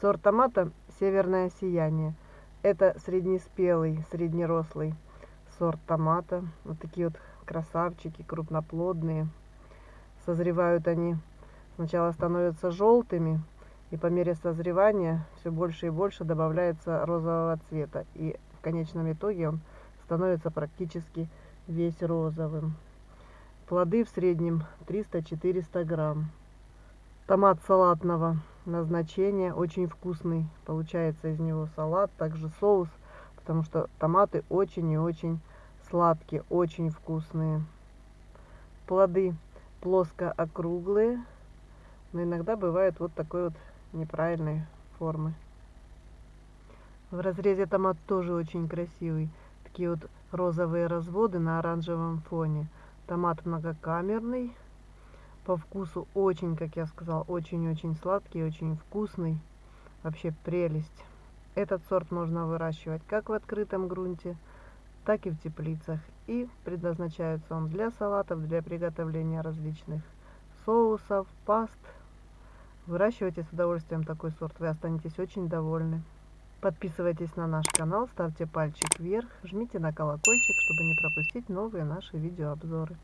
Сорт томата «Северное сияние». Это среднеспелый, среднерослый сорт томата. Вот такие вот красавчики, крупноплодные. Созревают они, сначала становятся желтыми, и по мере созревания все больше и больше добавляется розового цвета. И в конечном итоге он становится практически весь розовым. Плоды в среднем 300-400 грамм. Томат салатного назначения, очень вкусный. Получается из него салат, также соус, потому что томаты очень и очень сладкие, очень вкусные. Плоды плоско округлые, но иногда бывают вот такой вот неправильной формы. В разрезе томат тоже очень красивый. Такие вот розовые разводы на оранжевом фоне. Томат многокамерный, по вкусу очень, как я сказал, очень-очень сладкий, очень вкусный. Вообще прелесть. Этот сорт можно выращивать как в открытом грунте, так и в теплицах. И предназначается он для салатов, для приготовления различных соусов, паст. Выращивайте с удовольствием такой сорт, вы останетесь очень довольны. Подписывайтесь на наш канал, ставьте пальчик вверх, жмите на колокольчик, чтобы не пропустить новые наши видеообзоры.